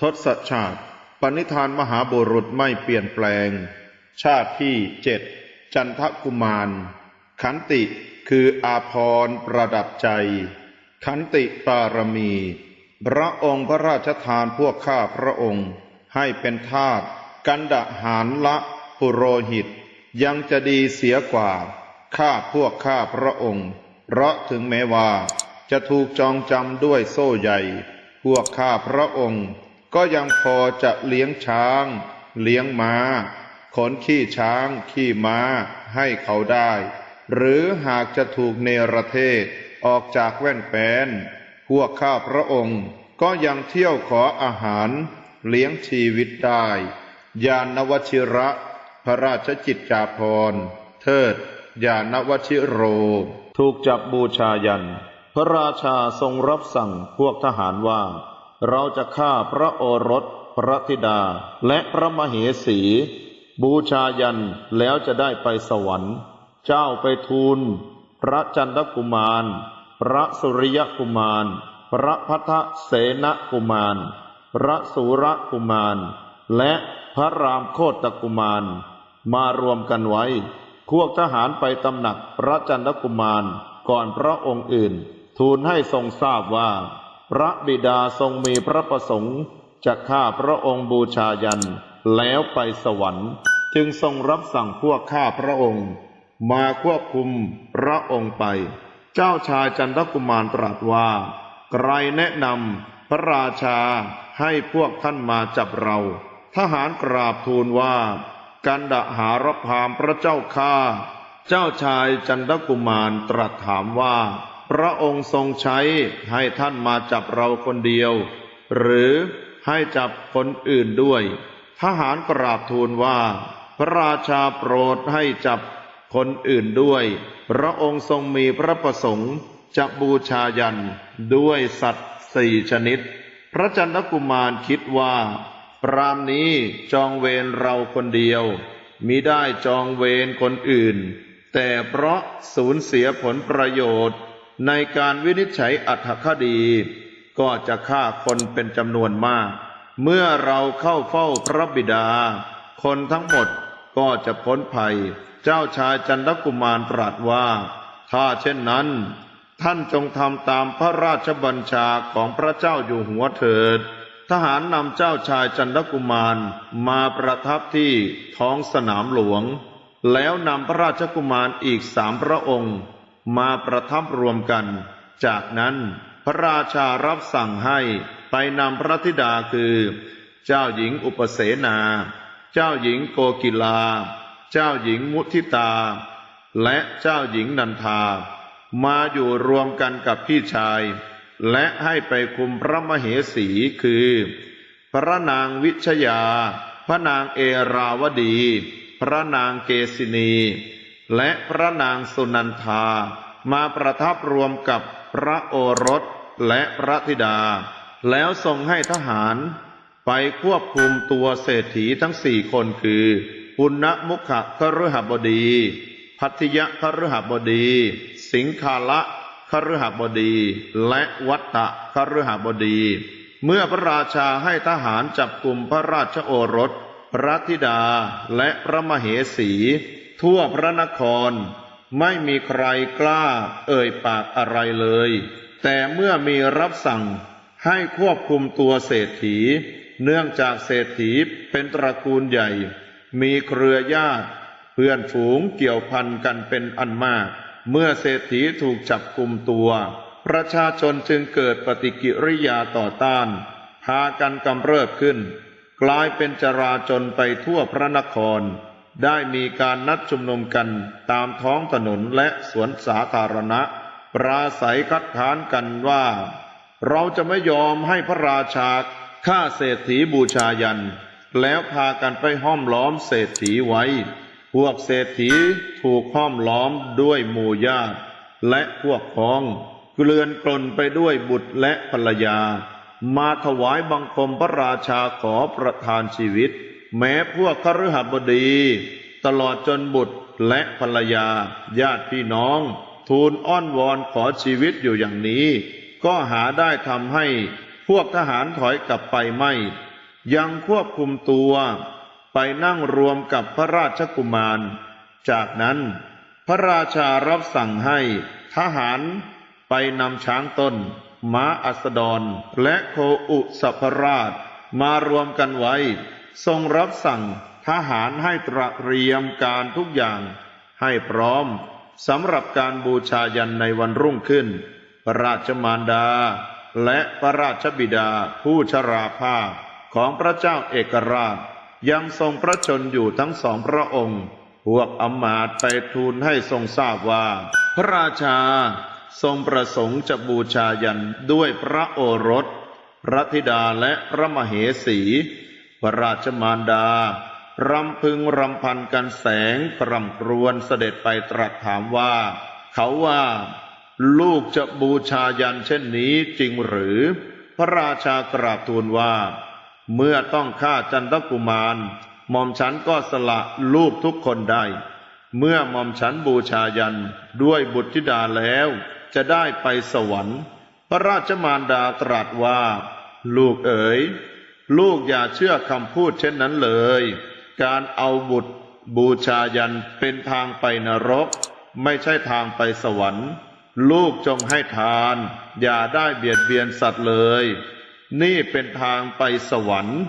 ทศชาติปณิธานมหาบุรุษไม่เปลี่ยนแปลง ชาติที่เจ็ดจันทกุมาร ขันติคืออาพรประดับใจ ขันติปารมี พระองค์พระราชทานพวกข้าพระองค์ ให้เป็นทาสกันดะหารละปุโรหิต ยังจะดีเสียกว่า ข้าพวกข้าพระองค์ เพราะถึงแม้ว่า จะถูกจองจำด้วยโซ่ใหญ่ พวกข้าพระองค์ ก็ยังพอจะเลี้ยงช้าง เลี้ยงม้า ขนขี้ช้าง ขี้ม้าให้เขาได้ หรือหากจะถูกเนรเทศออกจากแว่นแปนพวกข้าพระองค์ก็ยังเที่ยวขออาหาร เลี้ยงชีวิตได้ยานวชิระ พระราชจิตจาภรเทิดยานวชิโร ถูกจับบูชายัน พระราชาทรงรับสั่งพวกทหารว่า เราจะฆ่าพระโอรส พระธิดา และพระมเหสี บูชายันแล้วจะได้ไปสวรรค์ เจ้าไปทูล พระจันทกุมาร พระสุริยกุมาร พระพัทเสนกุมาร พระสุรกุมาร และพระรามโคตกุมาร มารวมกันไว้ พวกทหารไปตำหนักพระจันทกุมารก่อนพระองค์อื่น ทูลให้ทรงทราบว่า พระบิดาทรงมีพระประสงค์จะฆ่าพระองค์บูชายัน แล้วไปสวรรค์ จึงทรงรับสั่งพวกข้าพระองค์ มาควบคุมพระองค์ไป เจ้าชายจันทกุมารตรัสว่า ใครแนะนำพระราชาให้พวกท่านมาจับเรา ทหารกราบทูลว่า กันดหารพามพระเจ้าข้า เจ้าชายจันทกุมารตรัสถามว่า พระองค์ทรงใช้ให้ท่านมาจับเราคนเดียว หรือให้จับคนอื่นด้วย ทหารกราบทูลว่า พระราชาโปรดให้จับคนอื่นด้วย พระองค์ทรงมีพระประสงค์จะบูชายันด้วยสัตว์สี่ชนิด พระจันทกุมารคิดว่าปรามนี้จองเวรเราคนเดียวมิได้จองเวรคนอื่น แต่เพราะสูญเสียผลประโยชน์ ในการวินิจฉัยอัตถคดี ก็จะฆ่าคนเป็นจำนวนมาก เมื่อเราเข้าเฝ้าพระบิดา คนทั้งหมดก็จะพ้นภัย เจ้าชายจันทกุมารตรัสว่า ถ้าเช่นนั้น ท่านจงทำตามพระราชบัญชาของพระเจ้าอยู่หัวเถิด ทหารนำเจ้าชายจันทกุมารมาประทับที่ท้องสนามหลวง แล้วนำพระราชกุมารอีกสามพระองค์ มาประทับรวมกัน จากนั้นพระราชารับสั่งให้ไปนำพระธิดาคือ เจ้าหญิงอุปเสนา เจ้าหญิงโกกิลา เจ้าหญิงมุทิตา และเจ้าหญิงนันทา มาอยู่รวมกันกับพี่ชาย และให้ไปคุมพระมเหสีคือ พระนางวิชยา พระนางเอราวดี พระนางเกษินี และพระนางสุนันทา มาประทับรวมกับพระโอรสและพระธิดา แล้วทรงให้ทหารไปควบคุมตัวเศรษฐีทั้งสี่คนคือ ปุณณมุขะคฤหบดี พัทยะคฤหบดี สิงคาละคฤหบดี และวัตตะคฤหบดี เมื่อพระราชาให้ทหารจับกลุ่มพระราชโอรส พระธิดาและพระมเหสี ทั่วพระนคร ไม่มีใครกล้าเอ่ยปากอะไรเลย แต่เมื่อมีรับสั่งให้ควบคุมตัวเศรษฐี เนื่องจากเศรษฐีเป็นตระกูลใหญ่ มีเครือญาติ เพื่อนฝูงเกี่ยวพันกันเป็นอันมาก เมื่อเศรษฐีถูกจับกลุ่มตัว ประชาชนจึงเกิดปฏิกิริยาต่อต้าน พากันกำเริบขึ้น กลายเป็นจราจนไปทั่วพระนคร ได้มีการนัดชุมนุมกันตามท้องถนนและสวนสาธารณะ ปราศัยคัดค้านกันว่า เราจะไม่ยอมให้พระราชาฆ่าเศรษฐีบูชายัน แล้วพากันไปห้อมล้อมเศรษฐีไว้ พวกเศรษฐีถูกห้อมล้อมด้วยหมู่ญาติ และพวกพ้องเกลื่อนกลนไปด้วยบุตรและภรรยา มาถวายบังคมพระราชาขอประทานชีวิต แม้พวกคฤหบดี ตลอดจนบุตรและภรรยา ญาติพี่น้อง ทูลอ้อนวอนขอชีวิตอยู่อย่างนี้ ก็หาได้ทำให้พวกทหารถอยกลับไปไม่ ยังควบคุมตัวไปนั่งรวมกับพระราชกุมาร จากนั้นพระราชารับสั่งให้ทหารไปนำช้างต้น ม้าอัสดร และโคอุสัพราชมารวมกันไว้ ทรงรับสั่งทหารให้ตระเตรียมการทุกอย่าง ให้พร้อมสำหรับการบูชายันในวันรุ่งขึ้น พระราชมารดา และพระราชบิดาผู้ชราภาพของพระเจ้าเอกราช ยังทรงพระชนอยู่ทั้งสองพระองค์ พวกอมาตไปทูลให้ทรงทราบว่า พระราชาทรงประสงค์จะบูชายันด้วยพระโอรส พระธิดาและพระมเหสี ระราชมารดารำพึงรำพันกันแสงกรำครวญเสด็จไปตรัสถามว่า เขาว่า ลูกจะบูชายันเช่นนี้จริงหรือ พระราชากราบทูลว่า เมื่อต้องฆ่าจันทกุมารหม่อมฉันก็สละลูกทุกคนได้ เมื่อหม่อมฉันบูชายันด้วยบุตรธิดาแล้ว จะได้ไปสวรรค์ พระราชมารดาตรัสว่า ลูกเอ๋ย ลูกอย่าเชื่อคำพูดเช่นนั้นเลย การเอาบุตรบูชายันเป็นทางไปนรก ไม่ใช่ทางไปสวรรค์ ลูกจงให้ทาน อย่าได้เบียดเบียนสัตว์เลย นี่เป็นทางไปสวรรค์